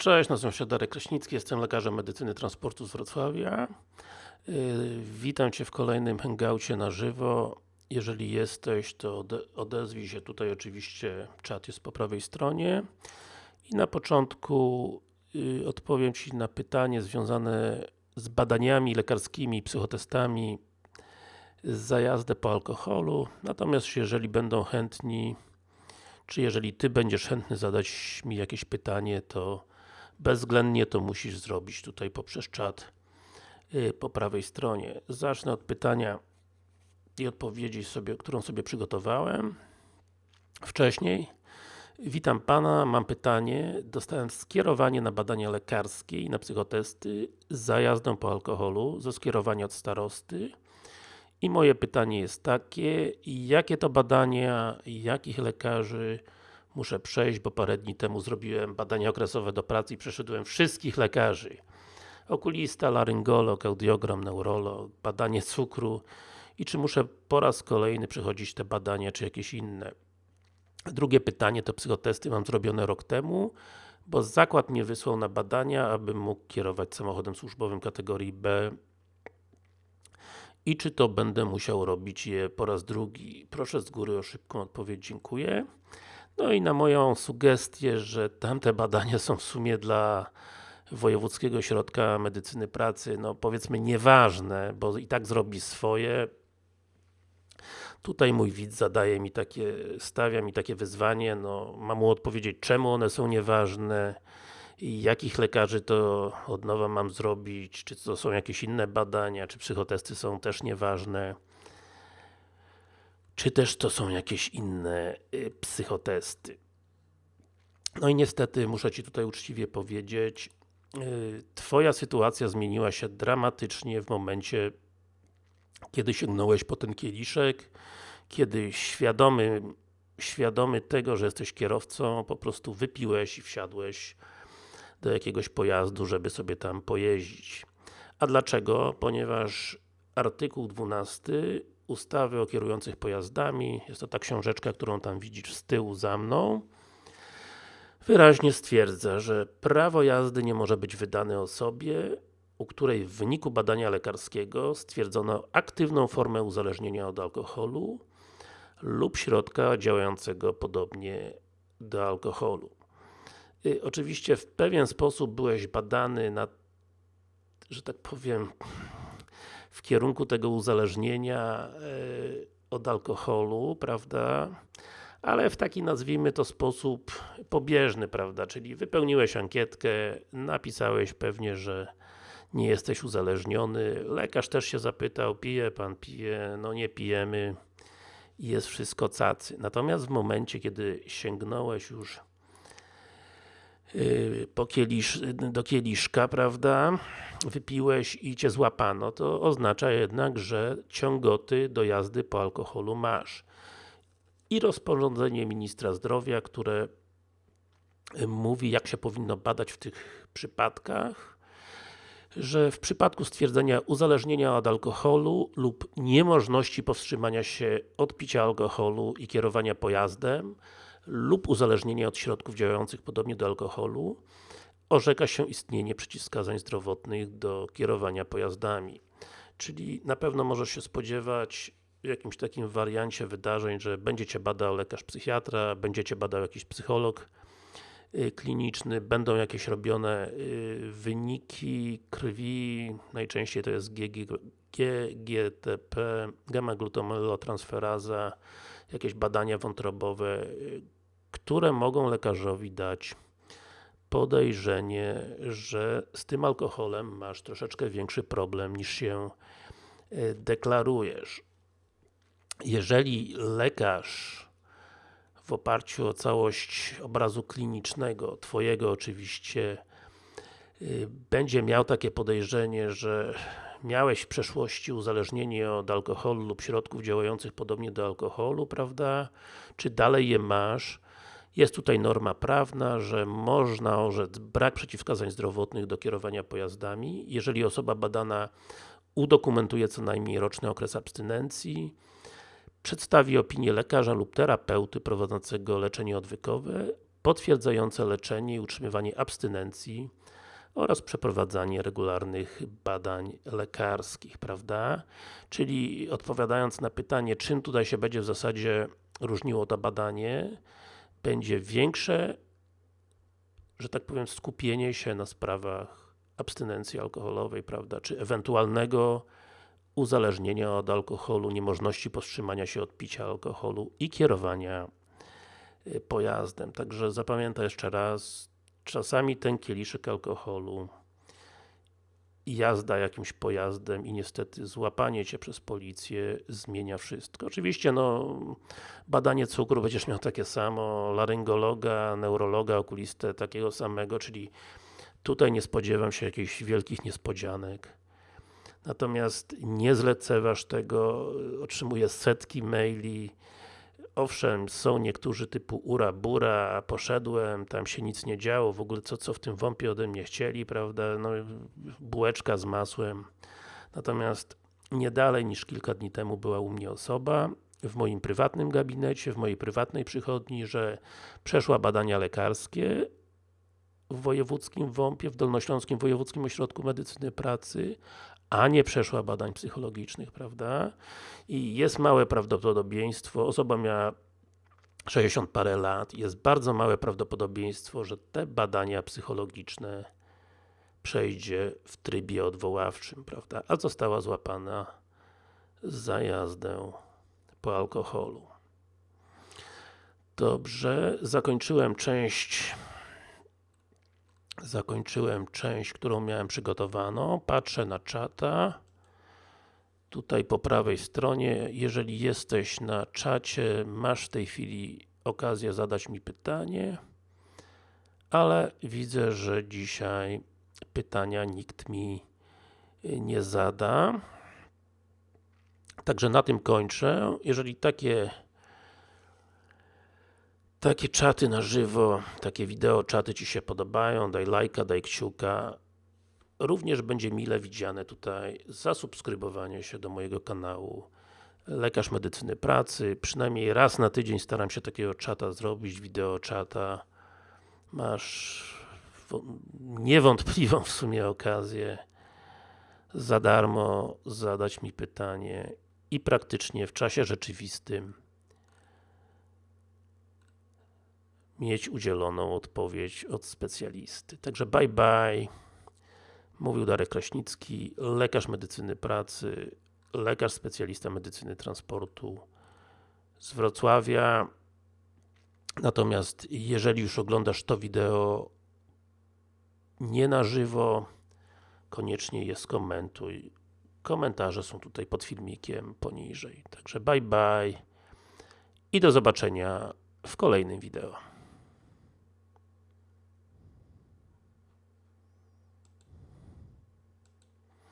Cześć, nazywam się Darek Kraśnicki, jestem lekarzem medycyny transportu z Wrocławia. Yy, witam Cię w kolejnym hangoucie na żywo. Jeżeli jesteś, to ode odezwij się, tutaj oczywiście czat jest po prawej stronie. I na początku yy, odpowiem Ci na pytanie związane z badaniami lekarskimi, psychotestami za jazdę po alkoholu. Natomiast jeżeli będą chętni, czy jeżeli Ty będziesz chętny zadać mi jakieś pytanie, to bezwzględnie to musisz zrobić tutaj poprzez czat yy, po prawej stronie. Zacznę od pytania i odpowiedzi sobie, którą sobie przygotowałem wcześniej. Witam Pana, mam pytanie. Dostałem skierowanie na badania lekarskie i na psychotesty za jazdą po alkoholu, ze skierowania od starosty. I moje pytanie jest takie, jakie to badania, jakich lekarzy muszę przejść, bo parę dni temu zrobiłem badania okresowe do pracy i przeszedłem wszystkich lekarzy. Okulista, laryngolog, audiogram, neurolog, badanie cukru i czy muszę po raz kolejny przechodzić te badania, czy jakieś inne. Drugie pytanie to psychotesty mam zrobione rok temu, bo zakład mnie wysłał na badania, abym mógł kierować samochodem służbowym kategorii B i czy to będę musiał robić je po raz drugi. Proszę z góry o szybką odpowiedź, dziękuję. No i na moją sugestię, że tamte badania są w sumie dla Wojewódzkiego Ośrodka Medycyny Pracy, no powiedzmy nieważne, bo i tak zrobi swoje. Tutaj mój widz zadaje mi takie, stawia mi takie wyzwanie, no mam mu odpowiedzieć czemu one są nieważne i jakich lekarzy to od nowa mam zrobić, czy to są jakieś inne badania, czy psychotesty są też nieważne czy też to są jakieś inne y, psychotesty. No i niestety muszę Ci tutaj uczciwie powiedzieć, y, Twoja sytuacja zmieniła się dramatycznie w momencie, kiedy sięgnąłeś po ten kieliszek, kiedy świadomy, świadomy tego, że jesteś kierowcą, po prostu wypiłeś i wsiadłeś do jakiegoś pojazdu, żeby sobie tam pojeździć. A dlaczego? Ponieważ artykuł 12 ustawy o kierujących pojazdami, jest to ta książeczka, którą tam widzisz z tyłu za mną, wyraźnie stwierdza, że prawo jazdy nie może być wydane osobie, u której w wyniku badania lekarskiego stwierdzono aktywną formę uzależnienia od alkoholu lub środka działającego podobnie do alkoholu. I oczywiście w pewien sposób byłeś badany na, że tak powiem, w kierunku tego uzależnienia e, od alkoholu, prawda? Ale w taki, nazwijmy to, sposób pobieżny, prawda? Czyli wypełniłeś ankietkę, napisałeś pewnie, że nie jesteś uzależniony. Lekarz też się zapytał, pije Pan, pije? No nie pijemy jest wszystko cacy. Natomiast w momencie, kiedy sięgnąłeś już po kielisz, do kieliszka, prawda, wypiłeś i Cię złapano, to oznacza jednak, że ciągoty do jazdy po alkoholu masz. I rozporządzenie Ministra Zdrowia, które mówi, jak się powinno badać w tych przypadkach, że w przypadku stwierdzenia uzależnienia od alkoholu lub niemożności powstrzymania się od picia alkoholu i kierowania pojazdem lub uzależnienia od środków działających podobnie do alkoholu orzeka się istnienie przeciwwskazań zdrowotnych do kierowania pojazdami. Czyli na pewno możesz się spodziewać w jakimś takim wariancie wydarzeń, że będzie Cię badał lekarz psychiatra, będzie Cię badał jakiś psycholog y, kliniczny, będą jakieś robione y, wyniki krwi, najczęściej to jest GGTP, gamma-glutamylotransferaza, jakieś badania wątrobowe, które mogą lekarzowi dać podejrzenie, że z tym alkoholem masz troszeczkę większy problem niż się e, deklarujesz. Jeżeli lekarz w oparciu o całość obrazu klinicznego, Twojego oczywiście, e, będzie miał takie podejrzenie, że miałeś w przeszłości uzależnienie od alkoholu lub środków działających podobnie do alkoholu, prawda? Czy dalej je masz? Jest tutaj norma prawna, że można orzec brak przeciwwskazań zdrowotnych do kierowania pojazdami, jeżeli osoba badana udokumentuje co najmniej roczny okres abstynencji, przedstawi opinię lekarza lub terapeuty prowadzącego leczenie odwykowe, potwierdzające leczenie i utrzymywanie abstynencji oraz przeprowadzanie regularnych badań lekarskich, prawda? Czyli odpowiadając na pytanie, czym tutaj się będzie w zasadzie różniło to badanie, będzie większe, że tak powiem, skupienie się na sprawach abstynencji alkoholowej, prawda, czy ewentualnego uzależnienia od alkoholu, niemożności powstrzymania się od picia alkoholu i kierowania y, pojazdem. Także zapamiętaj jeszcze raz, czasami ten kieliszek alkoholu jazda jakimś pojazdem i niestety złapanie Cię przez policję zmienia wszystko. Oczywiście no, badanie cukru będziesz miał takie samo, laryngologa, neurologa, okulistę takiego samego, czyli tutaj nie spodziewam się jakichś wielkich niespodzianek. Natomiast nie zleceważ tego, otrzymuję setki maili, Owszem, są niektórzy typu ura bura, poszedłem, tam się nic nie działo, w ogóle co, co w tym wąpie ode mnie chcieli, prawda, no bułeczka z masłem. Natomiast nie dalej niż kilka dni temu była u mnie osoba, w moim prywatnym gabinecie, w mojej prywatnej przychodni, że przeszła badania lekarskie w wojewódzkim WOMP-ie, w Dolnośląskim Wojewódzkim Ośrodku Medycyny Pracy, a nie przeszła badań psychologicznych, prawda? I jest małe prawdopodobieństwo, osoba miała 60 parę lat, jest bardzo małe prawdopodobieństwo, że te badania psychologiczne przejdzie w trybie odwoławczym, prawda? A została złapana za jazdę po alkoholu. Dobrze, zakończyłem część zakończyłem część, którą miałem przygotowaną. Patrzę na czata. Tutaj po prawej stronie, jeżeli jesteś na czacie, masz w tej chwili okazję zadać mi pytanie, ale widzę, że dzisiaj pytania nikt mi nie zada. Także na tym kończę. Jeżeli takie takie czaty na żywo, takie wideo czaty Ci się podobają, daj lajka, daj kciuka. Również będzie mile widziane tutaj zasubskrybowanie się do mojego kanału Lekarz Medycyny Pracy. Przynajmniej raz na tydzień staram się takiego czata zrobić, wideo czata. Masz niewątpliwą w sumie okazję za darmo zadać mi pytanie i praktycznie w czasie rzeczywistym mieć udzieloną odpowiedź od specjalisty. Także bye bye. Mówił Darek Kraśnicki, lekarz medycyny pracy, lekarz specjalista medycyny transportu z Wrocławia. Natomiast jeżeli już oglądasz to wideo nie na żywo, koniecznie je skomentuj. Komentarze są tutaj pod filmikiem poniżej. Także bye bye i do zobaczenia w kolejnym wideo.